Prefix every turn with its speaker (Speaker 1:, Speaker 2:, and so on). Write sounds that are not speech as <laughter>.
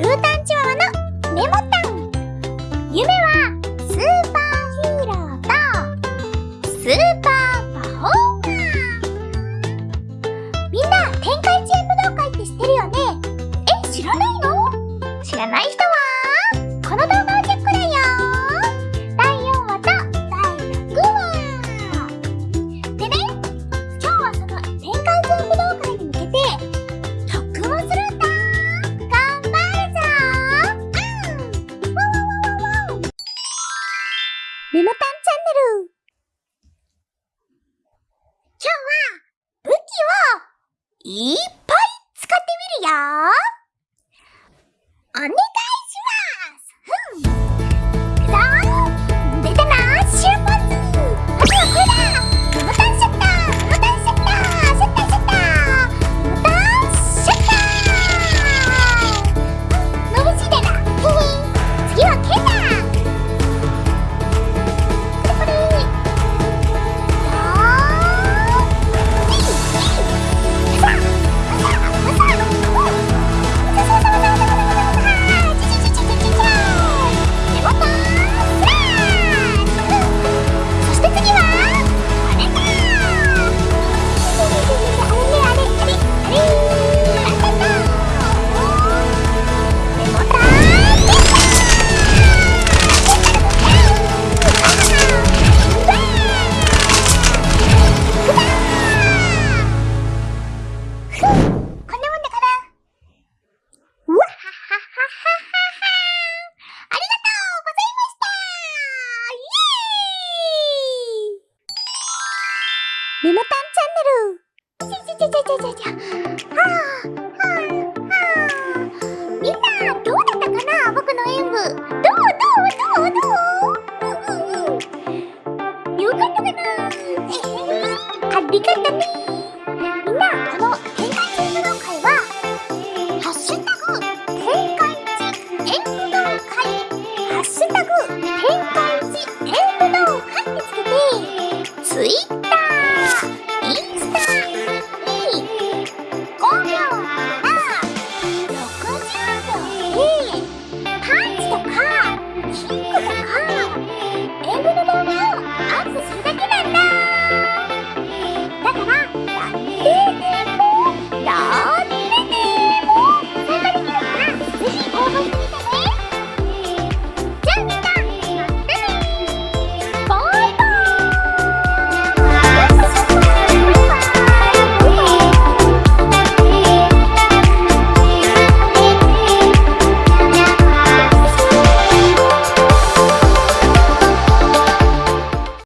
Speaker 1: ルータンチワワのモメモタンチャンネル。今日は武器をいっメモたんチャンネル。ゃゃゃゃゃはあはあはあみんなどうだったかな？僕の演舞。どうどうどう？どう？うんうんうん。よかったかな <laughs> ありがとね